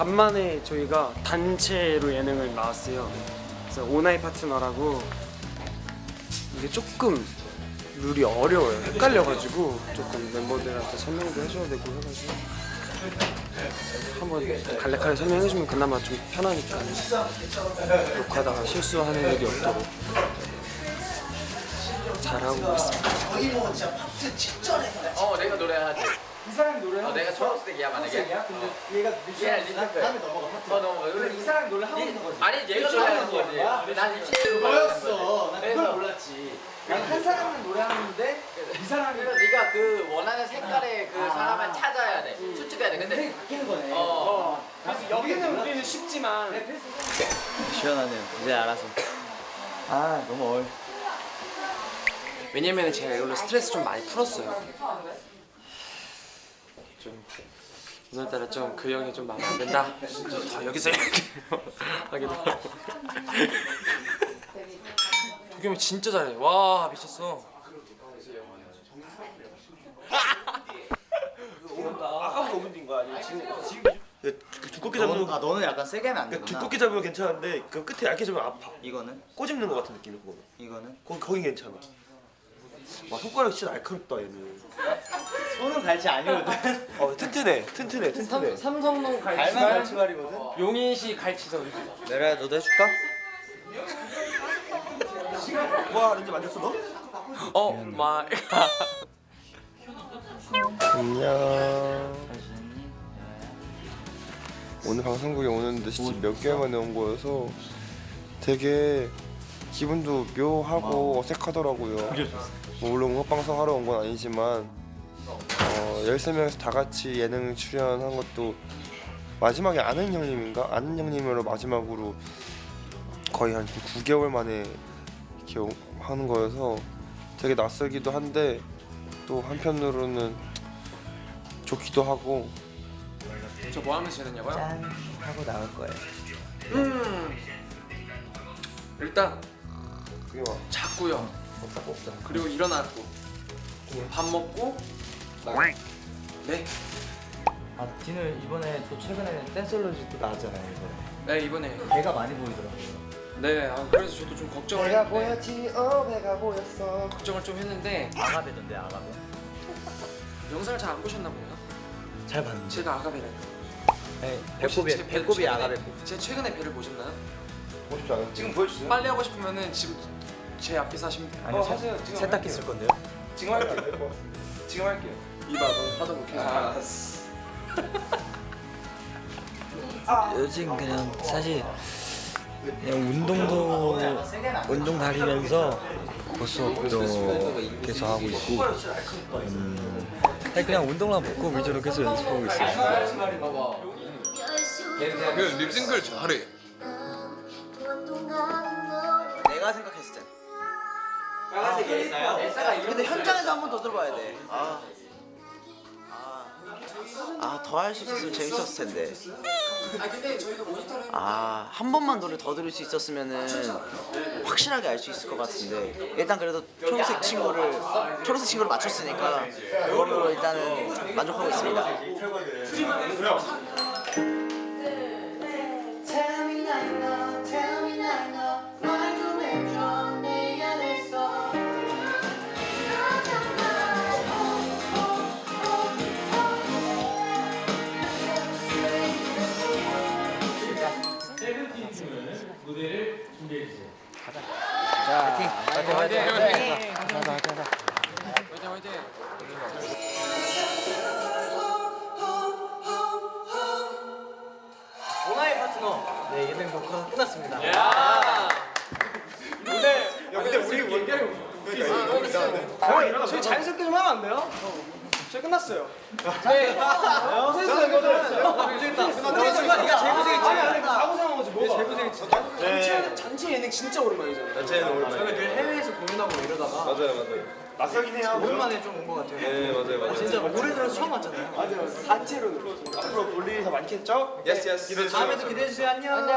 간만에 저희가 단체로 예능을 나왔어요. 그래서 오나이 파트너라고 이게 조금 룰이 어려워요. 헷갈려가지고 조금 멤버들한테 설명도 해줘야 되고 해가지고 한번 간략하게 설명해주면 그나마 좀 편하니까 녹화하다가 실수하는 일이 없도록 잘하고 있습니다. 어 내가 노래하지 이 사람 노래 어, 내가 초록색이야 만약에 초록색이야? 근데 얘가 얘가 리듬크 다음에 넘어가 파트. 어 넘어가. 그래 이 사람 노래 하고 있는 거지. 아니 얘가 노래 하는 거지. 난 입시로 너였어 난 그래서- 그걸 몰랐지. 난한 사람은 노래하는데 이 사람이 그래서 네가 그 원하는 색깔의 그 아. 사람을 찾아야 돼. 추측해야 돼. 근데 인생이 바뀌는 거네. 어. 그래서 여기는 우리는 쉽지만 시원하네요. 이제 알아서. 아 너무 얼. 왜냐면 제가 이걸로 스트레스 좀 많이 풀었어요. 좀 오늘따라 좀 그 형이 좀 마음에 안 든다. 좀더 여기서 이렇게 하기도 하고. 도겸이 진짜 잘해. 와 미쳤어. 아까보다 5분 뛴 거야 아니면 지금 지금 두껍게 잡으면 너는, 아 너는 약간 세게 하면 안 그러니까 되구나. 두껍게 잡으면 괜찮은데 그 끝에 얇게 잡으면 아파 이거는 꼬집는 거 같은 느낌이 그거는 이거는 거기 거긴 괜찮아 와 손가락 진짜 날카롭다 얘는 손은 갈치 아니거든. 어 튼튼해 튼튼해 튼튼해 삼성동 갈만 갈치가 갈치발이거든. 용인시 갈치선. 내가 너도 해줄까? 와 이제 만졌어 너? 어 마. 안녕 오늘 방송국에 오는데 진짜 몇 개월 만에 온 거여서 되게 기분도 묘하고 어색하더라고요 뭐 물론 음악방송 하러 온 건 아니지만 어, 13명에서 다 같이 예능 출연한 것도 마지막에 아는 형님인가? 아는 형님으로 마지막으로 거의 한 9개월 만에 이렇게 오- 하는 거여서 되게 낯설기도 한데 또 한편으로는 좋기도 하고 저 뭐 하면서 지냈냐고요? 짠 하고 나올 거예요. 음. 일단 그게 막 잤고요. 그리고 일어났고 밥 먹고 네. 아 디는 이번에 또 최근에 댄솔로지 또 나왔잖아요. 이번에. 네 이번에 배가 많이 보이더라고요. 네 아, 그래서 저도 좀 걱정을 배가 했는데 보였지 어 배가 보였어 걱정을 좀 했는데 아가베던데 아가베. 영상을 잘 안 보셨나 보네요. 잘 봤는데. 제가 아가베를 네, 배꼽이 제 배- 배꼽이 최근에- 아가베. 제 최근에 배를 보셨나요? 않았지? 지금 보여주세요 빨리 하고 싶으면은 지금 제 앞에서 하시면 돼요. 아니 어, 세- 하세요. 지금 세탁기. 쓸 건데요. 지금 할게요 지금 할게요 이봐 너 하다 못해. 알았어 요즘 그냥 사실 그냥 운동도 운동 다니면서 고수업도 계속 하고 있고 음, 그냥 운동만 붙고 위주로 계속 연습하고 있어요. 그 립싱크를 잘해 빨간색이 엘사요? 근데 현장에서 한 번 더 들어봐야 돼. 아. 아, 더 할 수 있었으면 재밌었을 텐데. 아, 한 번만 노래 더 들을 수 있었으면은 확실하게 알 수 있을 것 같은데. 일단 그래도 초록색 친구를 초록색 친구를 맞췄으니까 그걸로 일단은 만족하고 있습니다. 화이팅 화이팅 화이팅. 오나의 파트너. 네 예능 녹화 끝났습니다. 근데 우리 원래 저희 자연스럽게 좀 하면 안 돼요? 저희 끝났어요 네 제일 고생했지 전체 전체 예능 진짜 오랜만이잖아요. 전체는 오랜만에. 저희가 늘 해외에서 공연하고 이러다가 맞아요, 맞아요. 낯설긴 해요. 오랜만에 좀 온 것 같아요. 네, 맞아요, 맞아요. 진짜 올해 들어서 처음 왔잖아요. 맞아요. 단체로. 앞으로 볼 일이 더 많겠죠? Yes, yes. 다음에도 기대해 주세요. 안녕. 안녕.